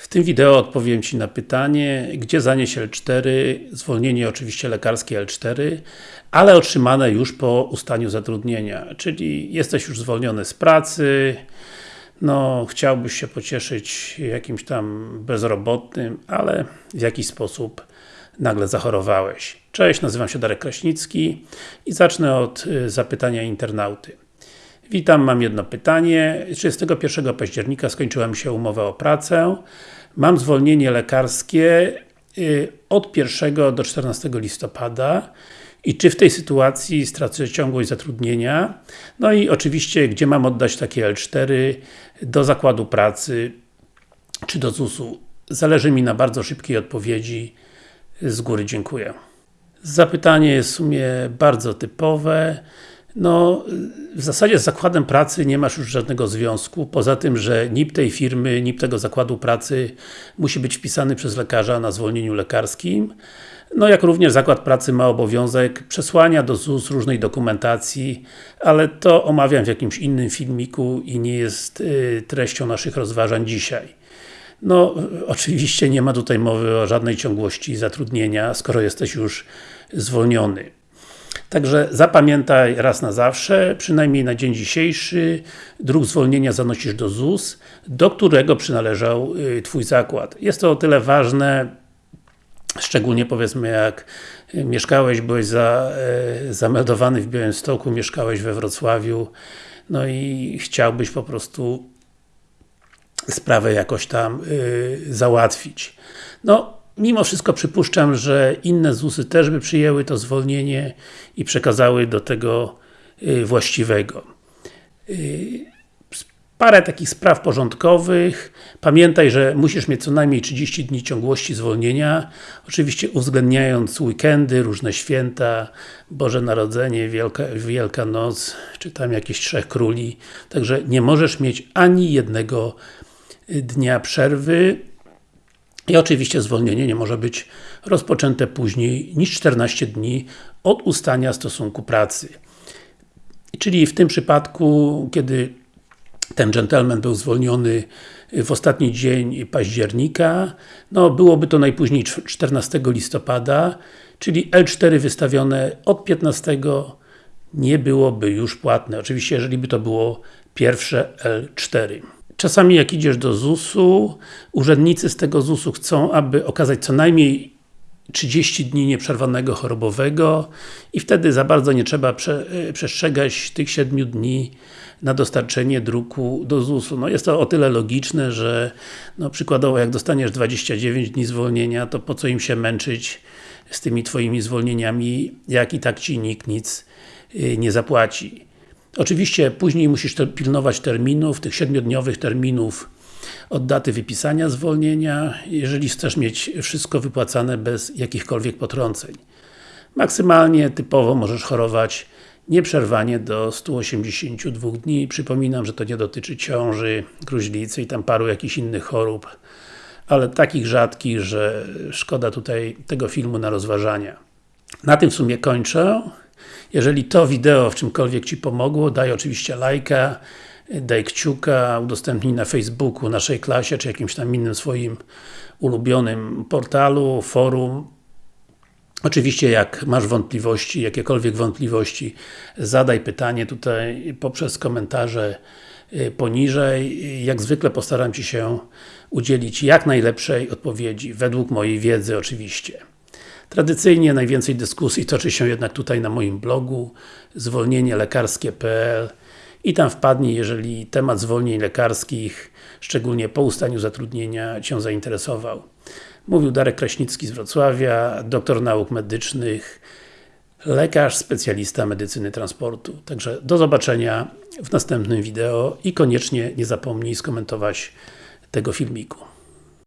W tym wideo odpowiem Ci na pytanie, gdzie zanieść L4, zwolnienie oczywiście lekarskie L4, ale otrzymane już po ustaniu zatrudnienia, czyli jesteś już zwolniony z pracy, no chciałbyś się pocieszyć jakimś tam bezrobotnym, ale w jakiś sposób nagle zachorowałeś. Cześć, nazywam się Darek Kraśnicki i zacznę od y, zapytania internauty. Witam, mam jedno pytanie. 31 października skończyła mi się umowa o pracę. Mam zwolnienie lekarskie y, od 1 do 14 listopada i czy w tej sytuacji stracę ciągłość zatrudnienia? No i oczywiście, gdzie mam oddać takie L4 do zakładu pracy czy do ZUS-u? Zależy mi na bardzo szybkiej odpowiedzi. Z góry dziękuję. Zapytanie jest w sumie bardzo typowe. No, w zasadzie z zakładem pracy nie masz już żadnego związku, poza tym, że NIP tej firmy, NIP tego zakładu pracy musi być wpisany przez lekarza na zwolnieniu lekarskim. No jak również zakład pracy ma obowiązek przesłania do ZUS różnej dokumentacji, ale to omawiam w jakimś innym filmiku i nie jest y, treścią naszych rozważań dzisiaj. No, oczywiście nie ma tutaj mowy o żadnej ciągłości zatrudnienia, skoro jesteś już zwolniony. Także zapamiętaj raz na zawsze, przynajmniej na dzień dzisiejszy, druk zwolnienia zanosisz do ZUS, do którego przynależał y, Twój zakład. Jest to o tyle ważne, szczególnie powiedzmy jak mieszkałeś, byłeś za, e, zameldowany w Białymstoku, mieszkałeś we Wrocławiu, no i chciałbyś po prostu sprawę jakoś tam y, załatwić. No, mimo wszystko przypuszczam, że inne ZUSy też by przyjęły to zwolnienie i przekazały do tego y, właściwego. Y, parę takich spraw porządkowych. Pamiętaj, że musisz mieć co najmniej 30 dni ciągłości zwolnienia. Oczywiście uwzględniając weekendy, różne święta, Boże Narodzenie, Wielka, Wielka Noc, czy tam jakieś Trzech Króli. Także nie możesz mieć ani jednego dnia przerwy i oczywiście zwolnienie nie może być rozpoczęte później niż 14 dni od ustania stosunku pracy. Czyli w tym przypadku, kiedy ten gentleman był zwolniony w ostatni dzień października, no byłoby to najpóźniej 14 listopada, czyli L4 wystawione od 15 nie byłoby już płatne. Oczywiście, jeżeli by to było pierwsze L4. Czasami jak idziesz do ZUS-u, urzędnicy z tego ZUS-u chcą, aby okazać co najmniej 30 dni nieprzerwanego chorobowego i wtedy za bardzo nie trzeba prze, e, przestrzegać tych 7 dni na dostarczenie druku do ZUS-u. No jest to o tyle logiczne, że no przykładowo jak dostaniesz 29 dni zwolnienia, to po co im się męczyć z tymi Twoimi zwolnieniami, jak i tak Ci nikt nic e, nie zapłaci. Oczywiście później musisz pilnować terminów, tych 7-dniowych terminów od daty wypisania zwolnienia, jeżeli chcesz mieć wszystko wypłacane bez jakichkolwiek potrąceń. Maksymalnie, typowo możesz chorować nieprzerwanie do 182 dni. Przypominam, że to nie dotyczy ciąży, gruźlicy i tam paru jakichś innych chorób, ale takich rzadkich, że szkoda tutaj tego filmu na rozważania. Na tym w sumie kończę. Jeżeli to wideo w czymkolwiek Ci pomogło, daj oczywiście lajka, daj kciuka, udostępnij na Facebooku, naszej klasie, czy jakimś tam innym swoim ulubionym portalu, forum. Oczywiście jak masz wątpliwości, jakiekolwiek wątpliwości, zadaj pytanie tutaj poprzez komentarze y, poniżej. Jak zwykle postaram Ci się udzielić jak najlepszej odpowiedzi, według mojej wiedzy oczywiście. Tradycyjnie najwięcej dyskusji toczy się jednak tutaj na moim blogu zwolnienielekarskie.pl i tam wpadnij, jeżeli temat zwolnień lekarskich, szczególnie po ustaniu zatrudnienia Cię zainteresował. Mówił Darek Kraśnicki z Wrocławia, doktor nauk medycznych, lekarz, specjalista medycyny transportu. Także do zobaczenia w następnym wideo i koniecznie nie zapomnij skomentować tego filmiku.